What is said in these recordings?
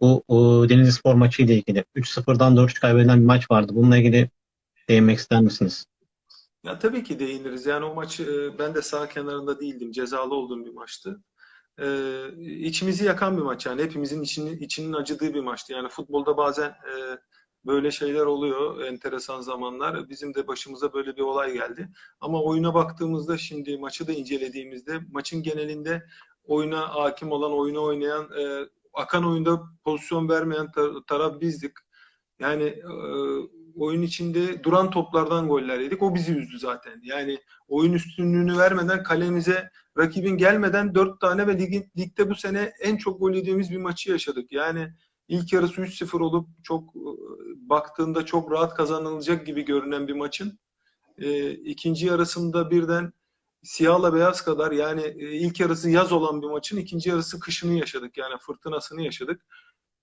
Bu o, Denizli Spor maçı ile ilgili 3-0'dan 4-3 kaybedilen bir maç vardı. Bununla ilgili değinmek ister misiniz? Ya tabii ki değiniriz. Yani o maçı e, ben de sağ kenarında değildim. Cezalı olduğum bir maçtı. Ee, içimizi yakan bir maç yani. Hepimizin içini, içinin acıdığı bir maçtı. Yani futbolda bazen e, böyle şeyler oluyor. Enteresan zamanlar. Bizim de başımıza böyle bir olay geldi. Ama oyuna baktığımızda şimdi maçı da incelediğimizde maçın genelinde oyuna hakim olan, oyunu oynayan, e, akan oyunda pozisyon vermeyen tar- taraf bizdik. Yani e, oyun içinde duran toplardan goller yedik. O bizi üzdü zaten. Yani oyun üstünlüğünü vermeden kalemize rakibin gelmeden dört tane ve ligin, ligde bu sene en çok gol yediğimiz bir maçı yaşadık. Yani ilk yarısı 3-0 olup çok e, baktığında çok rahat kazanılacak gibi görünen bir maçın e, ikinci yarısında birden siyahla beyaz kadar yani e, ilk yarısı yaz olan bir maçın ikinci yarısı kışını yaşadık. Yani fırtınasını yaşadık.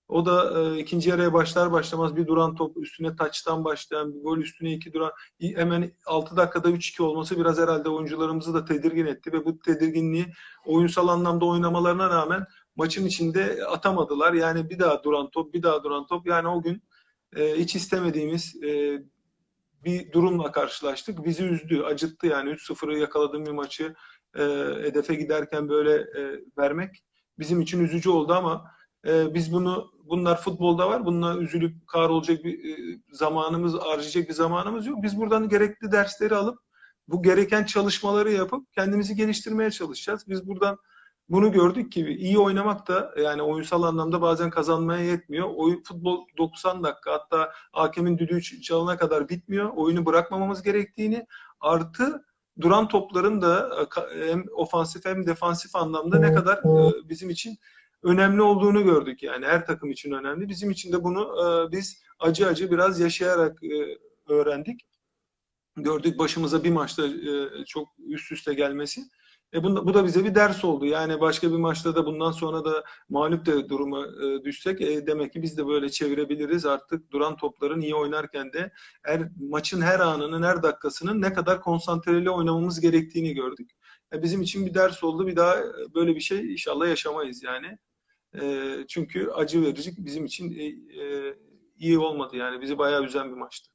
O da e, ikinci yarıya başlar başlamaz bir duran top üstüne taçtan başlayan bir gol üstüne iki duran hemen 6 dakikada 3-2 olması biraz herhalde oyuncularımızı da tedirgin etti ve bu tedirginliği oyunsal anlamda oynamalarına rağmen maçın içinde atamadılar. Yani bir daha duran top, bir daha duran top. Yani o gün e, hiç istemediğimiz e, bir durumla karşılaştık. Bizi üzdü, acıttı yani 3-0'ı yakaladığım bir maçı e, hedefe giderken böyle e, vermek bizim için üzücü oldu ama e, biz bunu bunlar futbolda var. Bununla üzülüp kahrolacak bir e, zamanımız, harcayacak bir zamanımız yok. Biz buradan gerekli dersleri alıp bu gereken çalışmaları yapıp kendimizi geliştirmeye çalışacağız. Biz buradan bunu gördük ki iyi oynamak da yani oyunsal anlamda bazen kazanmaya yetmiyor. Oyun futbol 90 dakika hatta hakemin düdüğü çalana kadar bitmiyor. Oyunu bırakmamamız gerektiğini artı duran topların da e, hem ofansif hem defansif anlamda ne kadar e, bizim için önemli olduğunu gördük yani her takım için önemli. Bizim için de bunu e, biz acı acı biraz yaşayarak öğrendik. Gördük başımıza bir maçta çok üst üste gelmesi. E bu, bu da bize bir ders oldu. Yani başka bir maçta da bundan sonra da mağlup de duruma e, düşsek e, demek ki biz de böyle çevirebiliriz. Artık duran topların iyi oynarken de her maçın her anının, her dakikasının ne kadar konsantreli oynamamız gerektiğini gördük. E, bizim için bir ders oldu. Bir daha böyle bir şey inşallah yaşamayız yani. E, çünkü acı verici bizim için e, e, iyi olmadı yani. Bizi bayağı üzen bir maçtı.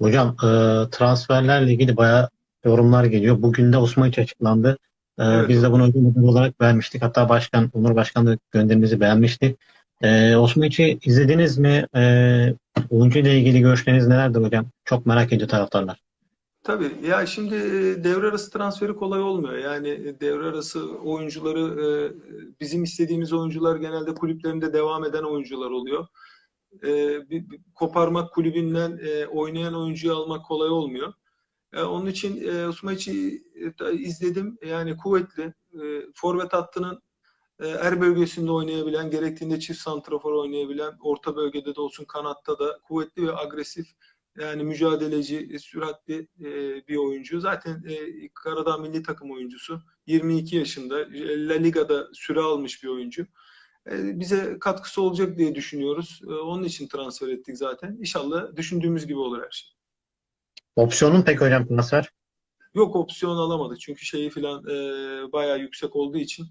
Hocam e, transferlerle ilgili bayağı yorumlar geliyor. Bugün de Osmaniç açıklandı. E, Evet. biz de bunu ödül olarak vermiştik. Hatta Başkan, Onur Başkan da gönderimizi beğenmişti. E, Osmaniç'i izlediniz mi? E, oyuncu ile ilgili görüşleriniz nelerdir hocam? Çok merak ediyor taraftarlar. Tabii ya şimdi e, devre arası transferi kolay olmuyor. Yani e, devre arası oyuncuları e, bizim istediğimiz oyuncular genelde kulüplerinde devam eden oyuncular oluyor. Koparmak kulübünden oynayan oyuncuyu almak kolay olmuyor. E, Onun için e, Osmaiç'i e, izledim. Yani kuvvetli. E, Forvet hattının er bölgesinde oynayabilen, gerektiğinde çift santrafor oynayabilen, orta bölgede de olsun kanatta da kuvvetli ve agresif yani mücadeleci, süratli bir oyuncu. Zaten Karadağ milli takım oyuncusu. 22 yaşında. La Liga'da süre almış bir oyuncu. Bize katkısı olacak diye düşünüyoruz. Onun için transfer ettik zaten. İnşallah düşündüğümüz gibi olur her şey. Opsiyonun pek hocam transfer? Yok opsiyon alamadık çünkü şeyi filan e, bayağı yüksek olduğu için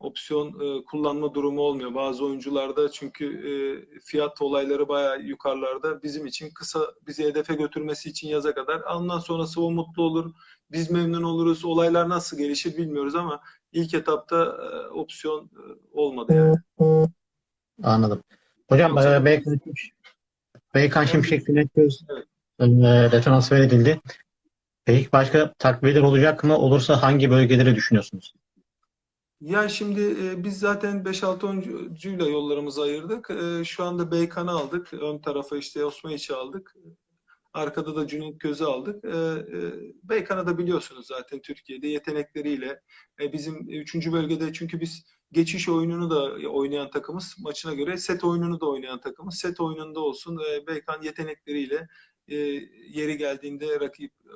opsiyon e, kullanma durumu olmuyor. Bazı oyuncularda çünkü e, fiyat olayları bayağı yukarılarda. Bizim için kısa bizi hedefe götürmesi için yaza kadar. Ondan sonrası o mutlu olur. Biz memnun oluruz. Olaylar nasıl gelişir bilmiyoruz ama ilk etapta e, opsiyon e, olmadı yani. Anladım. Hocam Yoksa- e, Beykan, Beykan Şimşek Göz Evet. E, de transfer edildi. Peki başka takviyeler olacak mı? Olursa hangi bölgeleri düşünüyorsunuz? Ya şimdi e, biz zaten 5-6 oyuncuyla yollarımızı ayırdık. E, şu anda Beykan'ı aldık. Ön tarafa işte Osmaniç'i aldık. Arkada da Cüneyt Göz'ü aldık. E, e, Beykan'ı da biliyorsunuz zaten Türkiye'de yetenekleriyle. E, bizim 3. bölgede çünkü biz geçiş oyununu da oynayan takımız. Maçına göre set oyununu da oynayan takımız. Set oyununda olsun e, Beykan yetenekleriyle e, yeri geldiğinde rakip e,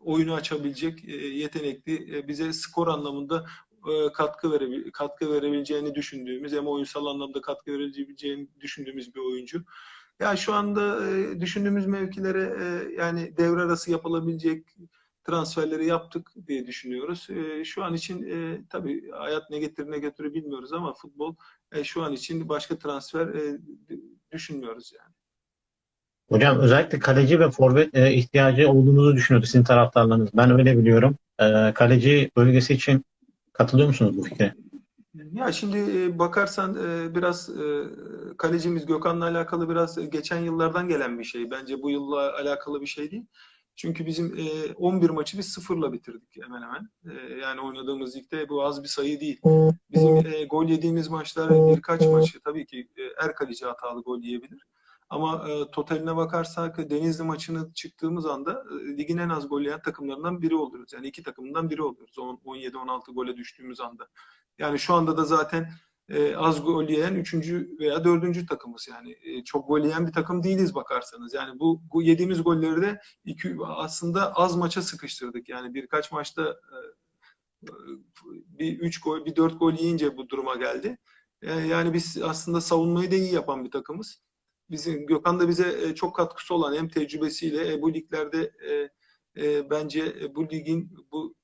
oyunu açabilecek e, yetenekli, bize skor anlamında katkı verebil katkı verebileceğini düşündüğümüz hem oyunsal anlamda katkı verebileceğini düşündüğümüz bir oyuncu. Ya şu anda düşündüğümüz mevkilere yani devre arası yapılabilecek transferleri yaptık diye düşünüyoruz. Şu an için e, tabii hayat ne getirir ne götürür bilmiyoruz ama futbol şu an için başka transfer düşünmüyoruz yani. Hocam özellikle kaleci ve forvet e, ihtiyacı olduğunuzu düşünüyordu sizin taraftarlarınız. Ben öyle biliyorum. E, kaleci bölgesi için katılıyor musunuz bu fikre? Ya şimdi e, bakarsan e, biraz e, kalecimiz Gökhan'la alakalı biraz geçen yıllardan gelen bir şey. Bence bu yılla alakalı bir şey değil. Çünkü bizim 11 maçı biz sıfırla bitirdik hemen hemen. Yani oynadığımız ligde bu az bir sayı değil. Bizim gol yediğimiz maçlar birkaç maçı tabii ki er kaleci hatalı gol yiyebilir. Ama totaline bakarsak Denizli maçını çıktığımız anda ligin en az gol yiyen takımlarından biri oluyoruz. Yani iki takımından biri oluyoruz 17-16 gole düştüğümüz anda. Yani şu anda da zaten e, az gol yiyen üçüncü veya dördüncü takımız. Yani e, çok gol yiyen bir takım değiliz bakarsanız. Yani bu, bu yediğimiz golleri de iki, aslında az maça sıkıştırdık. Yani birkaç maçta e, bir üç gol bir dört gol yiyince bu duruma geldi. E, yani biz aslında savunmayı da iyi yapan bir takımız bizim Gökhan da bize e, çok katkısı olan hem tecrübesiyle e, bu liglerde e, bence bu ligin bu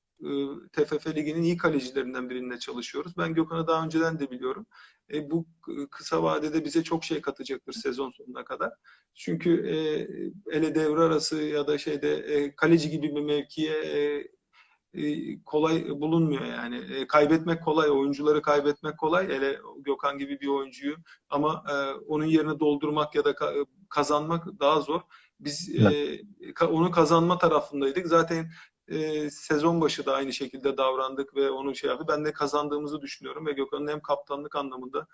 TFF Ligi'nin iyi kalecilerinden birinde çalışıyoruz. Ben Gökhan'ı daha önceden de biliyorum. E, bu kısa vadede bize çok şey katacaktır sezon sonuna kadar. Çünkü e, ele devre arası ya da şeyde e, kaleci gibi bir mevkiye e, kolay bulunmuyor yani. E, kaybetmek kolay, oyuncuları kaybetmek kolay. Hele Gökhan gibi bir oyuncuyu ama e, onun yerini doldurmak ya da ka kazanmak daha zor. Biz evet. e, onu kazanma tarafındaydık. Zaten e, sezon başı da aynı şekilde davrandık ve onu şey yaptı. Ben de kazandığımızı düşünüyorum ve Gökhan'ın hem kaptanlık anlamında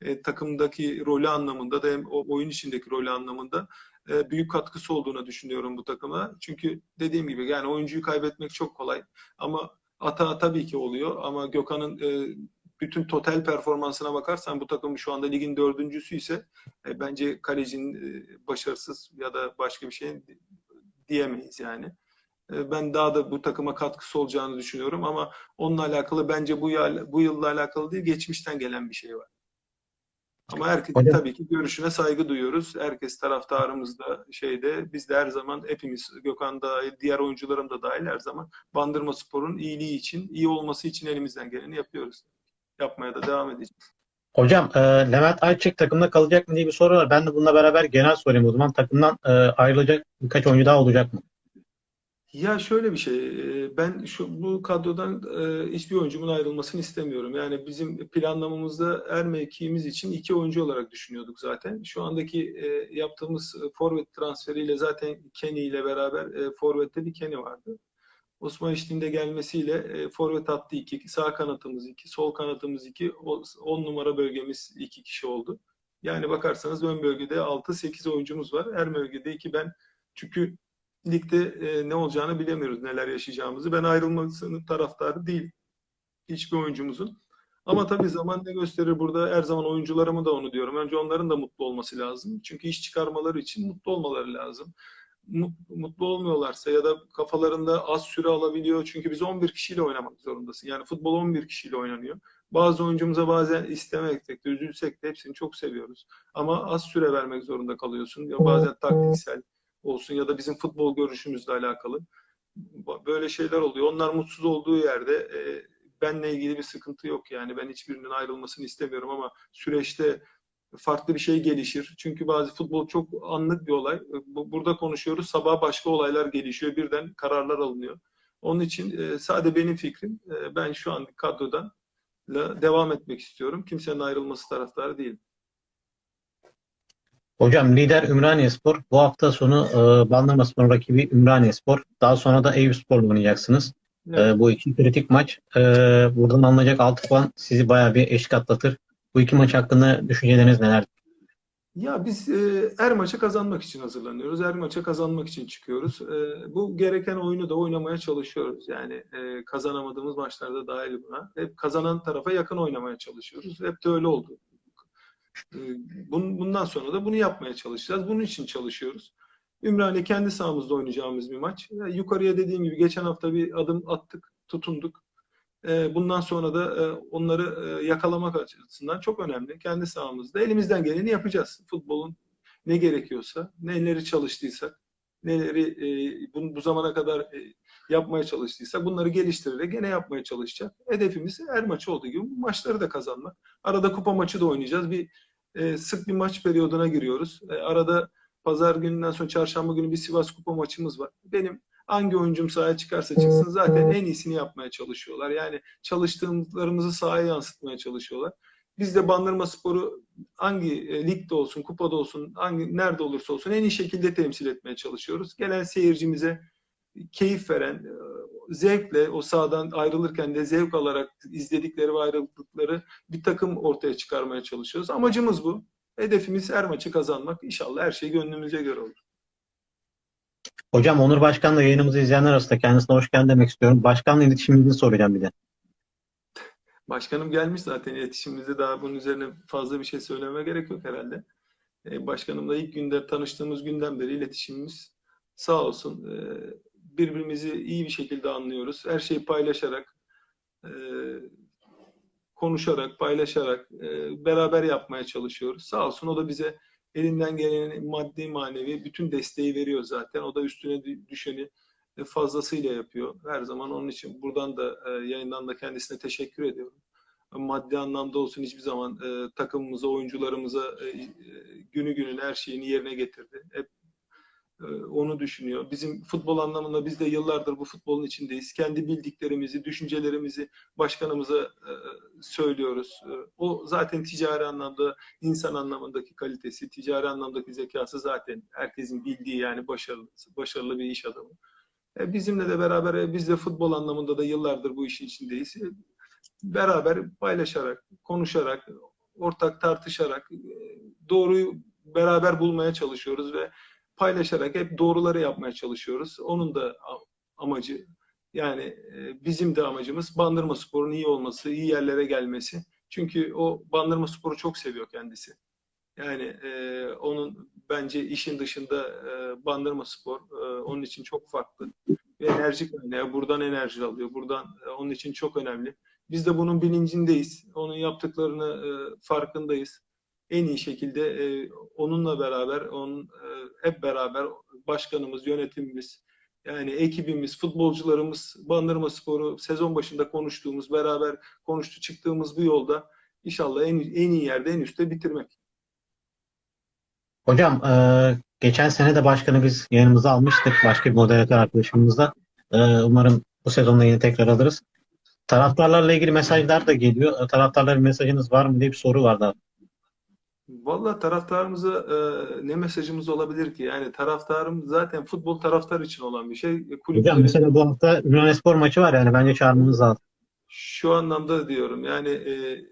e, takımdaki rolü anlamında da hem oyun içindeki rolü anlamında e, büyük katkısı olduğunu düşünüyorum bu takıma. Çünkü dediğim gibi yani oyuncuyu kaybetmek çok kolay ama hata tabii ki oluyor ama Gökhan'ın e, bütün total performansına bakarsan bu takım şu anda ligin dördüncüsü ise e, bence kalecinin başarısız ya da başka bir şey diyemeyiz yani. Ben daha da bu takıma katkısı olacağını düşünüyorum ama onunla alakalı bence bu, yıl, bu yılla alakalı değil, geçmişten gelen bir şey var. Ama herkes Hocam. tabii ki görüşüne saygı duyuyoruz. Herkes taraftarımızda şeyde biz de her zaman hepimiz Gökhan da diğer oyuncularım da dahil her zaman Bandırma Spor'un iyiliği için, iyi olması için elimizden geleni yapıyoruz. Yapmaya da devam edeceğiz. Hocam e, Levent Ayçek takımda kalacak mı diye bir soru var. Ben de bununla beraber genel sorayım o zaman. Takımdan e, ayrılacak birkaç oyuncu daha olacak mı? Ya şöyle bir şey, ben şu bu kadrodan hiçbir oyuncumun ayrılmasını istemiyorum. Yani bizim planlamamızda er mevkiimiz için iki oyuncu olarak düşünüyorduk zaten. Şu andaki yaptığımız forvet transferiyle zaten Kenny ile beraber forvette bir Kenny vardı. Osman İşli'nin gelmesiyle forvet attı iki, sağ kanatımız iki, sol kanatımız iki, on numara bölgemiz iki kişi oldu. Yani bakarsanız ön bölgede 6-8 oyuncumuz var. Her bölgede iki ben çünkü ligde e, ne olacağını bilemiyoruz, neler yaşayacağımızı. Ben ayrılmasının taraftarı değil hiçbir oyuncumuzun. Ama tabii zaman ne gösterir burada her zaman oyuncularımı da onu diyorum. Önce onların da mutlu olması lazım. Çünkü iş çıkarmaları için mutlu olmaları lazım. Mutlu olmuyorlarsa ya da kafalarında az süre alabiliyor. Çünkü biz 11 kişiyle oynamak zorundasın. Yani futbol 11 kişiyle oynanıyor. Bazı oyuncumuza bazen istemeksek de üzülsek de hepsini çok seviyoruz. Ama az süre vermek zorunda kalıyorsun. Ya bazen taktiksel, olsun ya da bizim futbol görüşümüzle alakalı. Böyle şeyler oluyor. Onlar mutsuz olduğu yerde e, benle ilgili bir sıkıntı yok yani. Ben hiçbirinin ayrılmasını istemiyorum ama süreçte farklı bir şey gelişir. Çünkü bazı futbol çok anlık bir olay. Burada konuşuyoruz. Sabah başka olaylar gelişiyor. Birden kararlar alınıyor. Onun için e, sadece benim fikrim. E, ben şu an kadrodan devam etmek istiyorum. Kimsenin ayrılması taraftarı değilim. Hocam lider Ümraniyespor. Bu hafta sonu e, Bandırmaspor'un rakibi Ümraniyespor. Daha sonra da Eyüpspor'la oynayacaksınız. E, evet. E, bu iki kritik maç. E, buradan alınacak 6 puan sizi bayağı bir eşlik atlatır. Bu iki maç hakkında düşünceleriniz neler? Ya biz e, her maça kazanmak için hazırlanıyoruz. Her maça kazanmak için çıkıyoruz. E, bu gereken oyunu da oynamaya çalışıyoruz. Yani e, kazanamadığımız maçlarda dahil buna. Hep kazanan tarafa yakın oynamaya çalışıyoruz. Hep de öyle oldu. Ee, bundan sonra da bunu yapmaya çalışacağız. Bunun için çalışıyoruz. Ümraniye kendi sahamızda oynayacağımız bir maç. Yukarıya dediğim gibi geçen hafta bir adım attık, tutunduk. Ee, bundan sonra da e, onları e, yakalamak açısından çok önemli. Kendi sahamızda elimizden geleni yapacağız. Futbolun ne gerekiyorsa, neleri çalıştıysak, neleri e, bu zamana kadar yapmaya çalıştıysak bunları geliştirerek gene yapmaya çalışacak. Hedefimiz her maçı olduğu gibi bu maçları da kazanmak. Arada kupa maçı da oynayacağız. Bir e, sık bir maç periyoduna giriyoruz. E, arada pazar gününden sonra çarşamba günü bir Sivas kupa maçımız var. Benim hangi oyuncum sahaya çıkarsa çıksın zaten en iyisini yapmaya çalışıyorlar. Yani çalıştığımızı sahaya yansıtmaya çalışıyorlar. Biz de Bandırma Spor'u hangi e, ligde olsun, kupada olsun, hangi nerede olursa olsun en iyi şekilde temsil etmeye çalışıyoruz. Gelen seyircimize keyif veren, e, zevkle o sahadan ayrılırken de zevk alarak izledikleri ve ayrıldıkları bir takım ortaya çıkarmaya çalışıyoruz. Amacımız bu. Hedefimiz her maçı kazanmak. İnşallah her şey gönlümüze göre olur. Hocam Onur Başkan da yayınımızı izleyenler arasında kendisine hoş geldin demek istiyorum. Başkanla iletişiminizi soracağım bir de. Başkanım gelmiş zaten iletişimimizde daha bunun üzerine fazla bir şey söylememe gerek yok herhalde. Ee, Başkanımla ilk günde tanıştığımız günden beri iletişimimiz sağ olsun e, birbirimizi iyi bir şekilde anlıyoruz. Her şeyi paylaşarak, e, konuşarak, paylaşarak e, beraber yapmaya çalışıyoruz. Sağ olsun o da bize elinden gelen maddi manevi bütün desteği veriyor zaten. O da üstüne düşeni fazlasıyla yapıyor. Her zaman onun için buradan da e, yayından da kendisine teşekkür ediyorum. Maddi anlamda olsun hiçbir zaman e, takımımıza, oyuncularımıza e, e, günü günün her şeyini yerine getirdi. Hep e, onu düşünüyor. Bizim futbol anlamında biz de yıllardır bu futbolun içindeyiz. Kendi bildiklerimizi, düşüncelerimizi başkanımıza e, söylüyoruz. E, o zaten ticari anlamda, insan anlamındaki kalitesi, ticari anlamdaki zekası zaten herkesin bildiği yani başarılı, başarılı bir iş adamı. E, bizimle de beraber e, biz de futbol anlamında da yıllardır bu işin içindeyiz. E, beraber paylaşarak, konuşarak, ortak tartışarak doğruyu beraber bulmaya çalışıyoruz ve paylaşarak hep doğruları yapmaya çalışıyoruz. Onun da amacı yani bizim de amacımız Bandırma Spor'un iyi olması, iyi yerlere gelmesi. Çünkü o Bandırma Spor'u çok seviyor kendisi. Yani e, onun bence işin dışında e, Bandırma Spor e, onun için çok farklı. Ve enerji kaynağı. Buradan enerji alıyor. Buradan e, onun için çok önemli. Biz de bunun bilincindeyiz. Onun yaptıklarını e, farkındayız. En iyi şekilde e, onunla beraber, onun e, hep beraber başkanımız, yönetimimiz, yani ekibimiz, futbolcularımız, Bandırma Sporu sezon başında konuştuğumuz, beraber konuştu çıktığımız bu yolda inşallah en, en iyi yerde, en üstte bitirmek. Hocam e, geçen sene de başkanı biz yanımıza almıştık. Başka bir moderatör arkadaşımızla. E, umarım bu sezonda yine tekrar alırız. Taraftarlarla ilgili mesajlar da geliyor. E, taraftarların mesajınız var mı diye bir soru vardı. Valla taraftarımıza e, ne mesajımız olabilir ki? Yani taraftarım zaten futbol taraftar için olan bir şey. Kulüpleri, Hocam mesela bu hafta Ünlü maçı var yani bence çağırmamız lazım. Şu anlamda diyorum yani e,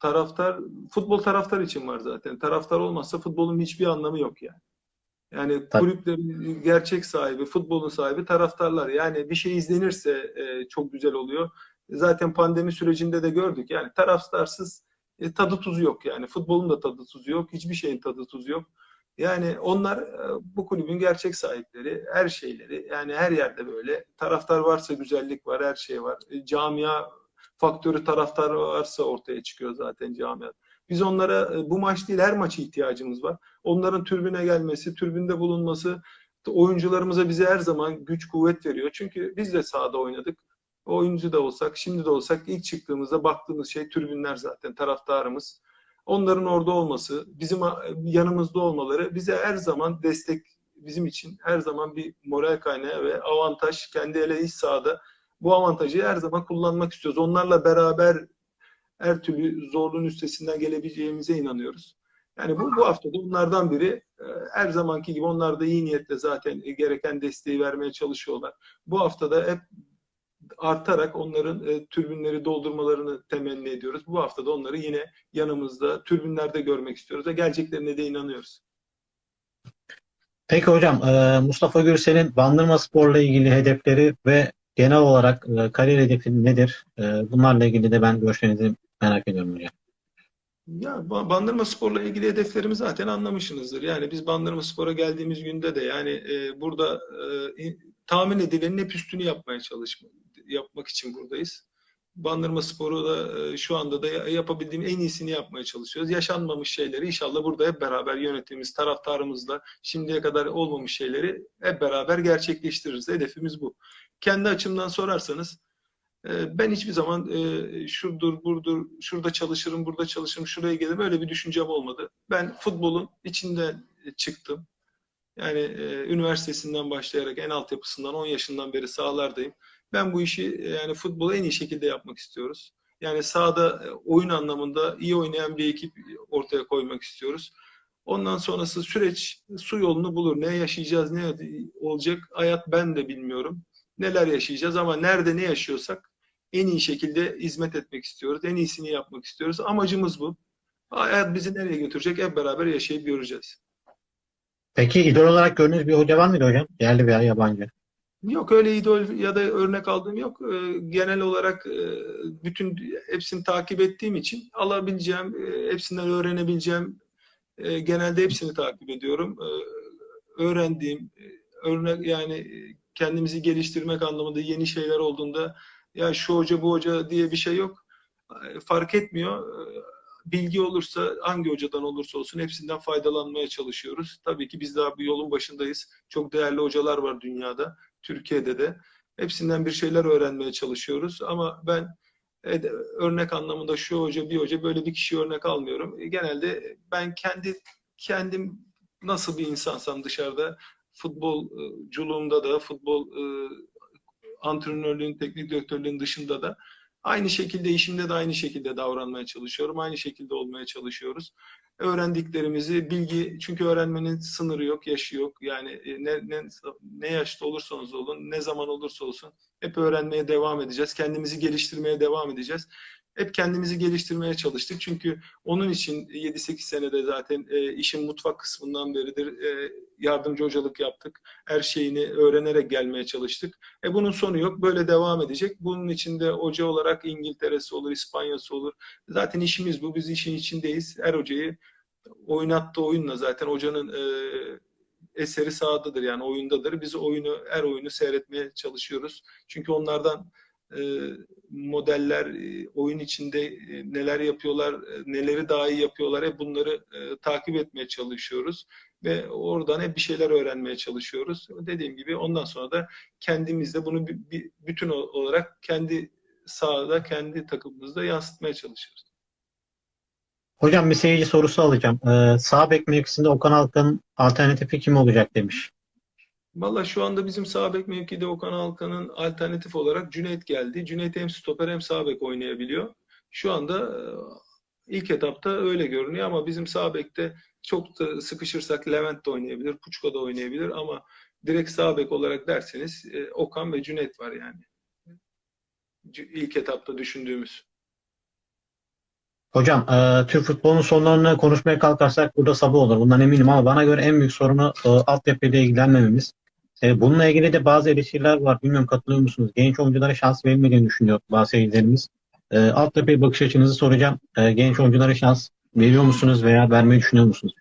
taraftar futbol taraftar için var zaten. Taraftar olmazsa futbolun hiçbir anlamı yok yani. Yani kulüplerin gerçek sahibi, futbolun sahibi taraftarlar. Yani bir şey izlenirse e, çok güzel oluyor. Zaten pandemi sürecinde de gördük. Yani taraftarsız e, tadı tuzu yok yani. Futbolun da tadı tuzu yok. Hiçbir şeyin tadı tuzu yok. Yani onlar e, bu kulübün gerçek sahipleri, her şeyleri. Yani her yerde böyle. Taraftar varsa güzellik var, her şey var. E, camia faktörü taraftar varsa ortaya çıkıyor zaten camia. Biz onlara e, bu maç değil her maçı ihtiyacımız var. Onların türbüne gelmesi, türbünde bulunması oyuncularımıza bize her zaman güç kuvvet veriyor. Çünkü biz de sahada oynadık. Oyuncu da olsak, şimdi de olsak ilk çıktığımızda baktığımız şey türbünler zaten, taraftarımız. Onların orada olması, bizim yanımızda olmaları bize her zaman destek, bizim için her zaman bir moral kaynağı ve avantaj. Kendi ele iç sahada bu avantajı her zaman kullanmak istiyoruz. Onlarla beraber her türlü zorluğun üstesinden gelebileceğimize inanıyoruz. Yani bu, bu hafta da onlardan biri. E, her zamanki gibi onlar da iyi niyetle zaten gereken desteği vermeye çalışıyorlar. Bu hafta da hep artarak onların e, türbünleri doldurmalarını temenni ediyoruz. Bu hafta da onları yine yanımızda, türbünlerde görmek istiyoruz ve geleceklerine de inanıyoruz. Peki hocam, e, Mustafa Gürsel'in Bandırma Spor'la ilgili hedefleri ve genel olarak e, kariyer hedefi nedir? E, bunlarla ilgili de ben görüşlerinizi merak ediyorum hocam. Ya Bandırma Spor'la ilgili hedeflerimi zaten anlamışsınızdır. Yani biz Bandırma Spor'a geldiğimiz günde de yani e, burada e, tahmin edilenin hep üstünü yapmaya çalışmak yapmak için buradayız. Bandırma Spor'u da e, şu anda da yapabildiğim en iyisini yapmaya çalışıyoruz. Yaşanmamış şeyleri inşallah burada hep beraber yönetimimiz, taraftarımızla şimdiye kadar olmamış şeyleri hep beraber gerçekleştiririz. Hedefimiz bu. kendi açımdan sorarsanız e, ben hiçbir zaman e, şurdur, burdur, şurada çalışırım, burada çalışırım, şuraya gelirim öyle bir düşüncem olmadı. Ben futbolun içinden çıktım. Yani üniversitesinden başlayarak en altyapısından 10 yaşından beri sahalardayım. Ben bu işi e, yani futbolu en iyi şekilde yapmak istiyoruz. Yani sahada e, oyun anlamında iyi oynayan bir ekip ortaya koymak istiyoruz. Ondan sonrası süreç su yolunu bulur. Ne yaşayacağız, ne olacak hayat ben de bilmiyorum. Neler yaşayacağız ama nerede ne yaşıyorsak en iyi şekilde hizmet etmek istiyoruz. En iyisini yapmak istiyoruz. Amacımız bu. Hayat bizi nereye götürecek hep beraber yaşayıp göreceğiz. Peki idol olarak gördüğünüz bir hoca var mıydı hocam? Yerli veya yabancı. Yok öyle idol ya da örnek aldığım yok. Ee, Genel olarak e, bütün hepsini takip ettiğim için alabileceğim, e, hepsinden öğrenebileceğim e, genelde hepsini takip ediyorum. E, Öğrendiğim örnek yani kendimizi geliştirmek anlamında yeni şeyler olduğunda ya şu hoca bu hoca diye bir şey yok. Fark etmiyor. Bilgi olursa hangi hocadan olursa olsun hepsinden faydalanmaya çalışıyoruz. Tabii ki biz daha bir yolun başındayız. Çok değerli hocalar var dünyada. Türkiye'de de. Hepsinden bir şeyler öğrenmeye çalışıyoruz. Ama ben e, örnek anlamında şu hoca bir hoca böyle bir kişi örnek almıyorum. E, Genelde ben kendi kendim nasıl bir insansam dışarıda futbolculuğumda da futbol e, antrenörlüğün, teknik direktörlüğün dışında da aynı şekilde işimde de aynı şekilde davranmaya çalışıyorum. Aynı şekilde olmaya çalışıyoruz öğrendiklerimizi bilgi çünkü öğrenmenin sınırı yok, yaşı yok. Yani e, ne, ne, ne yaşta olursanız olun, ne zaman olursa olsun hep öğrenmeye devam edeceğiz. Kendimizi geliştirmeye devam edeceğiz. Hep kendimizi geliştirmeye çalıştık. Çünkü onun için 7-8 senede zaten e, işin mutfak kısmından beridir e, yardımcı hocalık yaptık. Her şeyini öğrenerek gelmeye çalıştık. E bunun sonu yok. Böyle devam edecek. Bunun için de hoca olarak İngiltere'si olur, İspanya'sı olur. Zaten işimiz bu. Biz işin içindeyiz. Her hocayı oynattığı oyunla zaten hocanın e, eseri sahadadır yani oyundadır. Biz oyunu her oyunu seyretmeye çalışıyoruz. Çünkü onlardan modeller e, oyun içinde e, neler yapıyorlar, e, neleri daha iyi yapıyorlar hep bunları e, takip etmeye çalışıyoruz ve oradan hep bir şeyler öğrenmeye çalışıyoruz. Dediğim gibi ondan sonra da kendimiz de bunu bütün olarak kendi sahada, kendi takımımızda yansıtmaya çalışıyoruz. Hocam bir seyirci sorusu alacağım. Ee, sağ bek mevkisinde Okan Alkan'ın alternatifi kim olacak demiş. Valla şu anda bizim sağ bek mevkide Okan Alkan'ın alternatif olarak Cüneyt geldi. Cüneyt hem stoper hem sağ bek oynayabiliyor. Şu anda e, ilk etapta öyle görünüyor ama bizim sağ bekte çok da sıkışırsak Levent de oynayabilir, Puçka da oynayabilir ama direkt sağ bek olarak derseniz e, Okan ve Cüneyt var yani. İlk etapta düşündüğümüz. Hocam e, Türk futbolunun sonlarını konuşmaya kalkarsak burada sabah olur. Bundan eminim ama bana göre en büyük sorunu e, altyapıyla ilgilenmememiz. E, bununla ilgili de bazı eleştiriler var. Bilmiyorum katılıyor musunuz? Genç oyunculara şans verilmediğini düşünüyor bazı seyircilerimiz. E, altyapıya bakış açınızı soracağım. E, genç oyunculara şans veriyor musunuz veya vermeyi düşünüyor musunuz?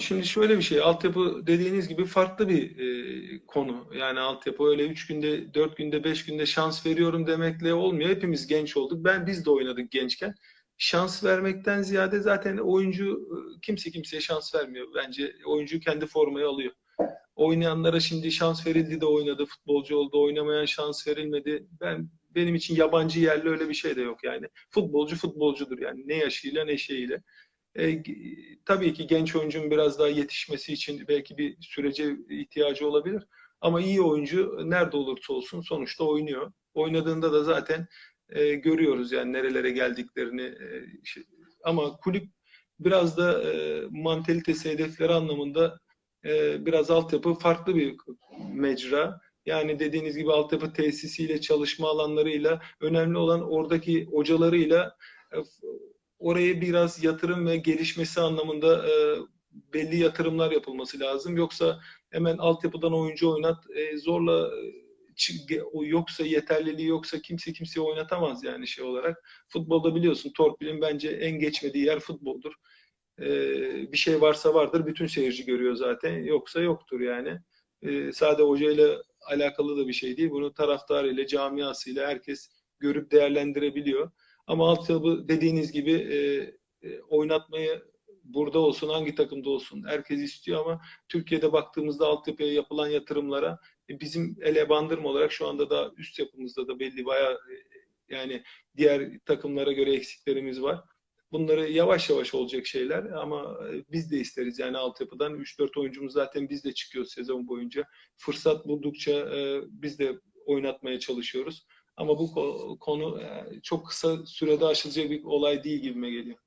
Şimdi şöyle bir şey, altyapı dediğiniz gibi farklı bir e, konu. Yani altyapı öyle 3 günde, 4 günde, 5 günde şans veriyorum demekle olmuyor. Hepimiz genç olduk. Ben biz de oynadık gençken. Şans vermekten ziyade zaten oyuncu kimse kimseye şans vermiyor. Bence oyuncu kendi formayı alıyor. Oynayanlara şimdi şans verildi de oynadı, futbolcu oldu, oynamayan şans verilmedi. Ben benim için yabancı yerli öyle bir şey de yok yani. Futbolcu futbolcudur yani ne yaşıyla ne şeyiyle. E, tabii ki genç oyuncunun biraz daha yetişmesi için belki bir sürece ihtiyacı olabilir. Ama iyi oyuncu nerede olursa olsun sonuçta oynuyor. Oynadığında da zaten e, görüyoruz yani nerelere geldiklerini. E, şey- ama kulüp biraz da e, mantalitesi, hedefleri anlamında e, biraz altyapı farklı bir mecra. Yani dediğiniz gibi altyapı tesisiyle, çalışma alanlarıyla, önemli olan oradaki hocalarıyla e, oraya biraz yatırım ve gelişmesi anlamında e, belli yatırımlar yapılması lazım. Yoksa hemen altyapıdan oyuncu oynat, e, zorla e, yoksa yeterliliği yoksa kimse kimseyi oynatamaz yani şey olarak. Futbolda biliyorsun torpilin bence en geçmediği yer futboldur. E, bir şey varsa vardır, bütün seyirci görüyor zaten. Yoksa yoktur yani. E, sade hocayla alakalı da bir şey değil. Bunu taraftarıyla, camiasıyla herkes görüp değerlendirebiliyor. Ama altyapı dediğiniz gibi e, e, oynatmayı burada olsun, hangi takımda olsun herkes istiyor ama Türkiye'de baktığımızda altyapıya yapılan yatırımlara E, Bizim ele bandırma olarak şu anda da üst yapımızda da belli bayağı yani diğer takımlara göre eksiklerimiz var. Bunları yavaş yavaş olacak şeyler ama e, biz de isteriz yani altyapıdan 3-4 oyuncumuz zaten biz de çıkıyoruz sezon boyunca. Fırsat buldukça e, biz de oynatmaya çalışıyoruz. Ama bu ko- konu e, çok kısa sürede aşılacak bir olay değil gibime geliyor.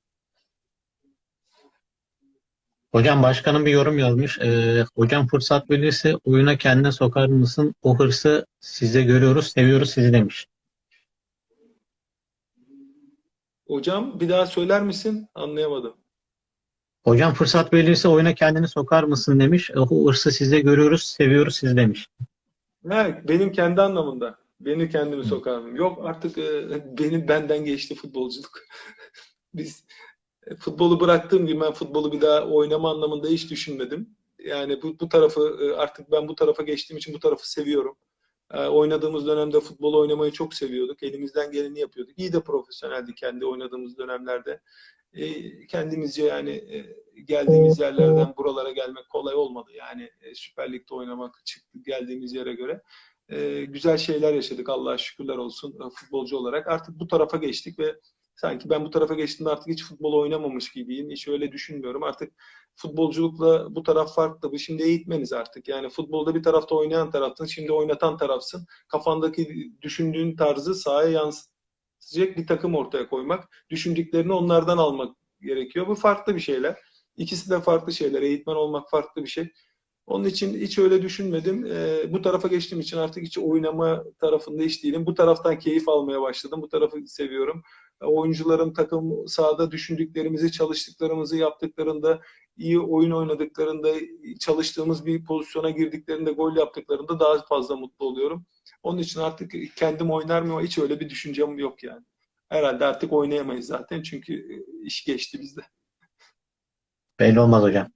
Hocam başkanım bir yorum yazmış. Ee, hocam fırsat verirse oyuna kendine sokar mısın? O hırsı sizde görüyoruz, seviyoruz sizi demiş. Hocam bir daha söyler misin? Anlayamadım. Hocam fırsat verilirse oyuna kendini sokar mısın demiş. O hırsı sizde görüyoruz, seviyoruz sizi demiş. Ha, benim kendi anlamında. Beni kendimi sokarım. Yok artık e, benim benden geçti futbolculuk. Biz e, futbolu bıraktığım gibi ben futbolu bir daha oynama anlamında hiç düşünmedim. Yani bu, bu tarafı e, artık ben bu tarafa geçtiğim için bu tarafı seviyorum. E, oynadığımız dönemde futbol oynamayı çok seviyorduk. Elimizden geleni yapıyorduk. İyi de profesyoneldi kendi oynadığımız dönemlerde. E, kendimizce yani e, geldiğimiz yerlerden buralara gelmek kolay olmadı. Yani e, Süper Lig'de oynamak çıktı geldiğimiz yere göre. E, güzel şeyler yaşadık Allah'a şükürler olsun e, futbolcu olarak. Artık bu tarafa geçtik ve sanki ben bu tarafa geçtiğimde artık hiç futbol oynamamış gibiyim. Hiç öyle düşünmüyorum. Artık futbolculukla bu taraf farklı. Bu şimdi eğitmeniz artık. Yani futbolda bir tarafta oynayan taraftın, şimdi oynatan tarafsın. Kafandaki düşündüğün tarzı sahaya yansıtacak bir takım ortaya koymak. Düşündüklerini onlardan almak gerekiyor. Bu farklı bir şeyler. İkisi de farklı şeyler. Eğitmen olmak farklı bir şey. Onun için hiç öyle düşünmedim. Ee, bu tarafa geçtiğim için artık hiç oynama tarafında hiç değilim. Bu taraftan keyif almaya başladım. Bu tarafı seviyorum. Oyuncuların takım sahada düşündüklerimizi, çalıştıklarımızı yaptıklarında, iyi oyun oynadıklarında, çalıştığımız bir pozisyona girdiklerinde, gol yaptıklarında daha fazla mutlu oluyorum. Onun için artık kendim oynar mı hiç öyle bir düşüncem yok yani. Herhalde artık oynayamayız zaten çünkü iş geçti bizde. Belli olmaz hocam.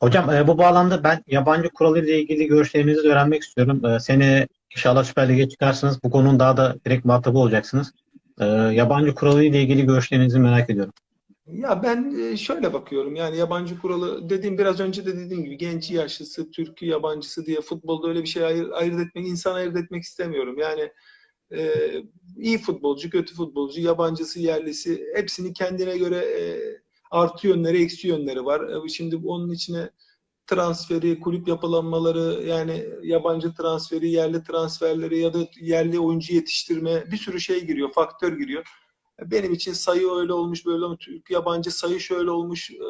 Hocam e, bu bağlamda ben yabancı kuralı ile ilgili görüşlerinizi öğrenmek istiyorum. E, seni inşallah Süper Lig'e çıkarsınız. Bu konunun daha da direkt muhatabı olacaksınız. E, yabancı kuralı ile ilgili görüşlerinizi merak ediyorum. Ya ben e, şöyle bakıyorum yani yabancı kuralı dediğim biraz önce de dediğim gibi genç yaşlısı, Türk'ü, yabancısı diye futbolda öyle bir şey ayır, ayırt etmek, insan ayırt etmek istemiyorum. Yani e, iyi futbolcu, kötü futbolcu, yabancısı, yerlisi hepsini kendine göre e, artı yönleri, eksi yönleri var. E, Şimdi onun içine transferi, kulüp yapılanmaları, yani yabancı transferi, yerli transferleri ya da yerli oyuncu yetiştirme bir sürü şey giriyor, faktör giriyor. Benim için sayı öyle olmuş, böyle olmuş, yabancı sayı şöyle olmuş e,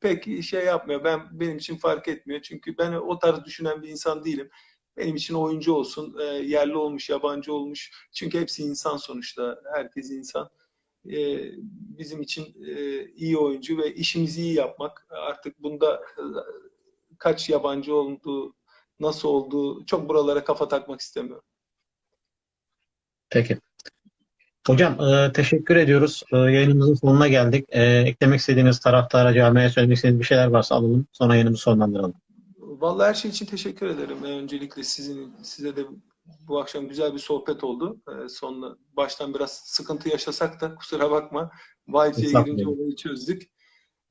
pek şey yapmıyor. Ben benim için fark etmiyor. Çünkü ben o tarz düşünen bir insan değilim. Benim için oyuncu olsun, e, yerli olmuş, yabancı olmuş. Çünkü hepsi insan sonuçta. Herkes insan. E, bizim için e, iyi oyuncu ve işimizi iyi yapmak. Artık bunda e, kaç yabancı olduğu, nasıl olduğu çok buralara kafa takmak istemiyorum. Peki. Hocam e, teşekkür ediyoruz. E, yayınımızın sonuna geldik. E, eklemek istediğiniz taraftara, camiaya söylemek istediğiniz bir şeyler varsa alalım. Sonra yayınımızı sonlandıralım. Vallahi her şey için teşekkür ederim. Öncelikle sizin size de bu akşam güzel bir sohbet oldu. Sonunda baştan biraz sıkıntı yaşasak da kusura bakma. Wi-Fi'ye girince olayı çözdük.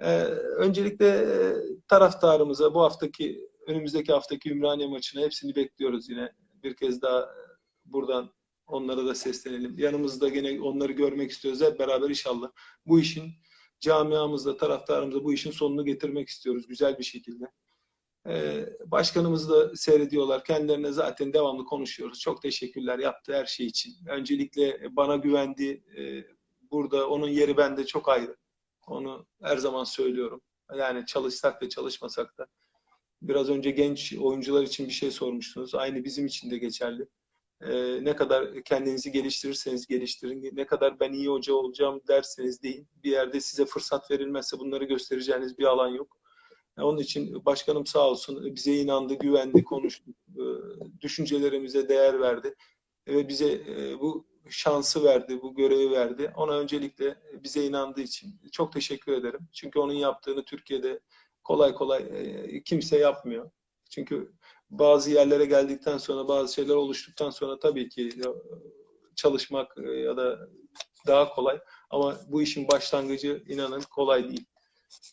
Ee, Öncelikle e, taraftarımıza bu haftaki önümüzdeki haftaki Ümraniye maçına hepsini bekliyoruz yine. Bir kez daha e, buradan onlara da seslenelim. Yanımızda gene onları görmek istiyoruz. Hep beraber inşallah bu işin camiamızda, taraftarımıza bu işin sonunu getirmek istiyoruz güzel bir şekilde. Ee, Başkanımız da seyrediyorlar. Kendilerine zaten devamlı konuşuyoruz. Çok teşekkürler yaptığı her şey için. Öncelikle bana güvendi. Ee, Burada onun yeri bende çok ayrı. Onu her zaman söylüyorum. Yani çalışsak da çalışmasak da. Biraz önce genç oyuncular için bir şey sormuştunuz. Aynı bizim için de geçerli. Ee, ne kadar kendinizi geliştirirseniz geliştirin, ne kadar ben iyi hoca olacağım derseniz deyin. Bir yerde size fırsat verilmezse bunları göstereceğiniz bir alan yok. Onun için başkanım sağ olsun bize inandı, güvendi, konuştu, e, düşüncelerimize değer verdi ve bize e, bu şansı verdi, bu görevi verdi. Ona öncelikle bize inandığı için çok teşekkür ederim. Çünkü onun yaptığını Türkiye'de kolay kolay e, kimse yapmıyor. Çünkü bazı yerlere geldikten sonra, bazı şeyler oluştuktan sonra tabii ki e, çalışmak e, ya da daha kolay. Ama bu işin başlangıcı inanın kolay değil.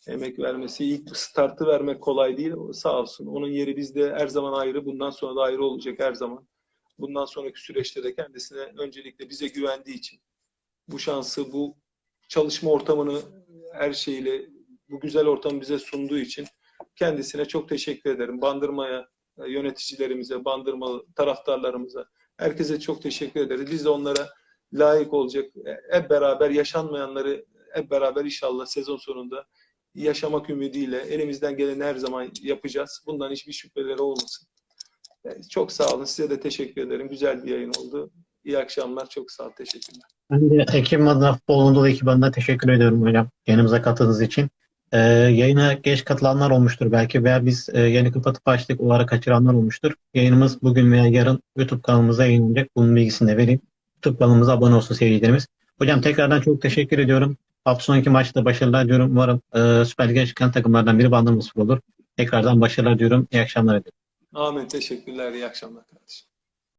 Emek vermesi, ilk startı vermek kolay değil. Sağ olsun. Onun yeri bizde her zaman ayrı. Bundan sonra da ayrı olacak her zaman. Bundan sonraki süreçte de kendisine öncelikle bize güvendiği için bu şansı, bu çalışma ortamını her şeyle bu güzel ortamı bize sunduğu için kendisine çok teşekkür ederim. Bandırmaya, e, yöneticilerimize, bandırma taraftarlarımıza, herkese çok teşekkür ederiz. Biz de onlara layık olacak, e, hep beraber yaşanmayanları hep beraber inşallah sezon sonunda yaşamak ümidiyle elimizden geleni her zaman yapacağız. Bundan hiçbir şüpheleri olmasın. E, Çok sağ olun. Size de teşekkür ederim. Güzel bir yayın oldu. İyi akşamlar. Çok sağ olun. Teşekkürler. Ben de ekibim adına Futbol Anadolu ekibi teşekkür ediyorum hocam yanımıza katıldığınız için. Ee, yayına geç katılanlar olmuştur belki veya biz e, yeni kapatıp açtık o ara kaçıranlar olmuştur. Yayınımız bugün veya yarın YouTube kanalımıza yayınlanacak. Bunun bilgisini de vereyim. YouTube kanalımıza abone olsun seyircilerimiz. Hocam tekrardan çok teşekkür ediyorum. Hafta sonraki maçta başarılar diliyorum. Umarım e, Süper Lig'e çıkan takımlardan biri Bandırma Spor olur. Tekrardan başarılar diyorum. İyi akşamlar ediyorum. Amin. Teşekkürler. İyi akşamlar kardeşim.